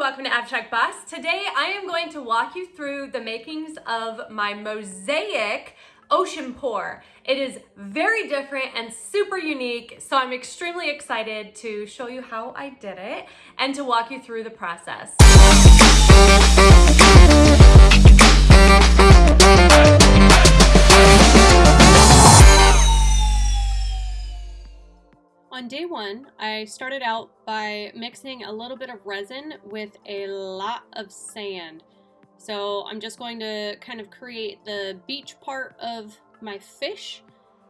welcome to Abstract Boss. Today I am going to walk you through the makings of my mosaic ocean pour. It is very different and super unique, so I'm extremely excited to show you how I did it and to walk you through the process. Day one, I started out by mixing a little bit of resin with a lot of sand. So I'm just going to kind of create the beach part of my fish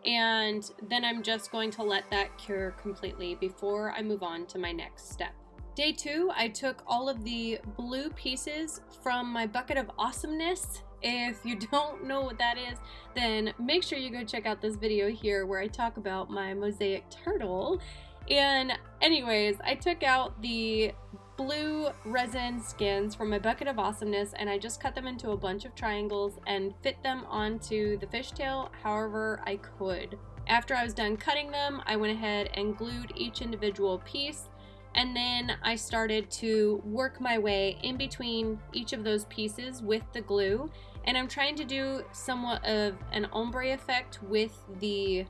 and then I'm just going to let that cure completely before I move on to my next step. Day two, I took all of the blue pieces from my bucket of awesomeness if you don't know what that is, then make sure you go check out this video here where I talk about my mosaic turtle. And anyways, I took out the blue resin skins from my bucket of awesomeness and I just cut them into a bunch of triangles and fit them onto the fishtail however I could. After I was done cutting them, I went ahead and glued each individual piece and then I started to work my way in between each of those pieces with the glue and I'm trying to do somewhat of an ombre effect with the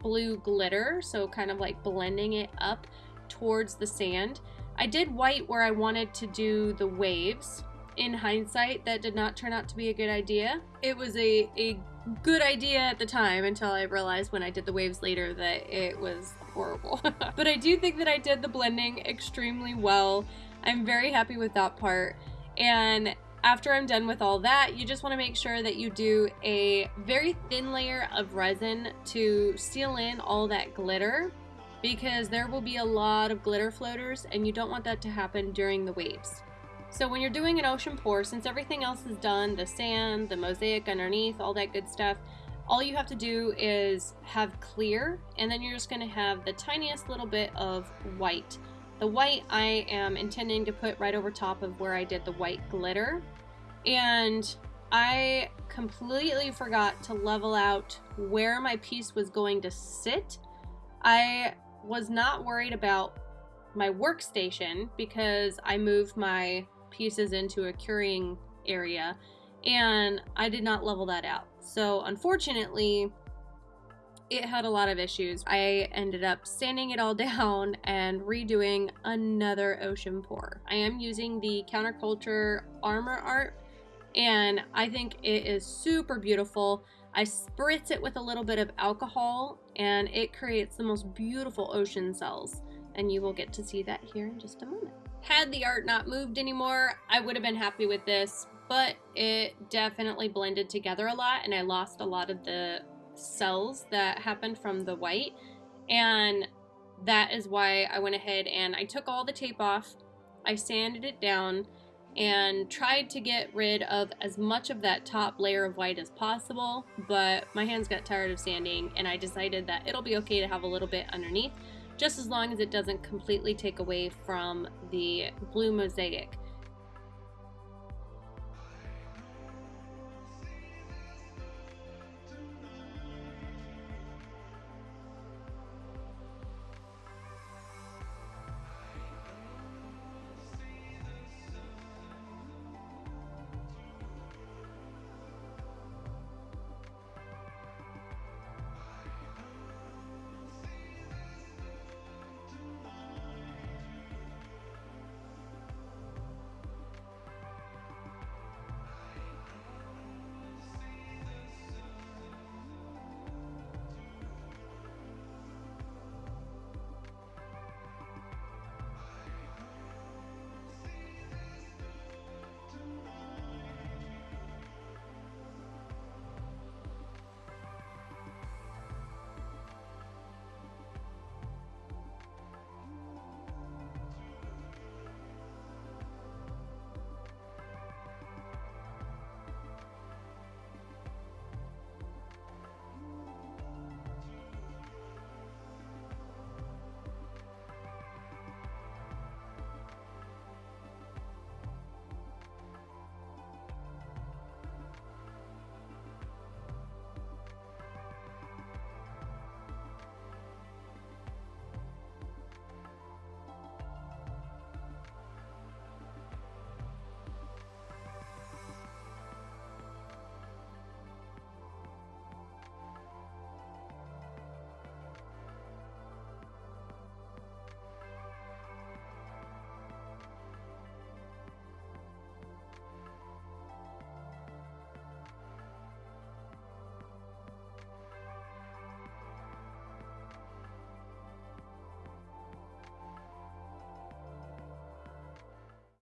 blue glitter so kind of like blending it up towards the sand. I did white where I wanted to do the waves. In hindsight that did not turn out to be a good idea. It was a, a good idea at the time until I realized when I did the waves later that it was horrible. But I do think that I did the blending extremely well. I'm very happy with that part. And after I'm done with all that, you just want to make sure that you do a very thin layer of resin to seal in all that glitter because there will be a lot of glitter floaters and you don't want that to happen during the waves. So when you're doing an ocean pour, since everything else is done, the sand, the mosaic underneath, all that good stuff, all you have to do is have clear and then you're just going to have the tiniest little bit of white. The white I am intending to put right over top of where I did the white glitter. And I completely forgot to level out where my piece was going to sit. I was not worried about my workstation because I moved my pieces into a curing area and I did not level that out. So unfortunately, it had a lot of issues. I ended up sanding it all down and redoing another ocean pour. I am using the counterculture armor art and I think it is super beautiful. I spritz it with a little bit of alcohol and it creates the most beautiful ocean cells and you will get to see that here in just a moment. Had the art not moved anymore, I would have been happy with this, but it definitely blended together a lot and I lost a lot of the cells that happened from the white. And that is why I went ahead and I took all the tape off. I sanded it down and tried to get rid of as much of that top layer of white as possible. But my hands got tired of sanding and I decided that it'll be okay to have a little bit underneath just as long as it doesn't completely take away from the blue mosaic.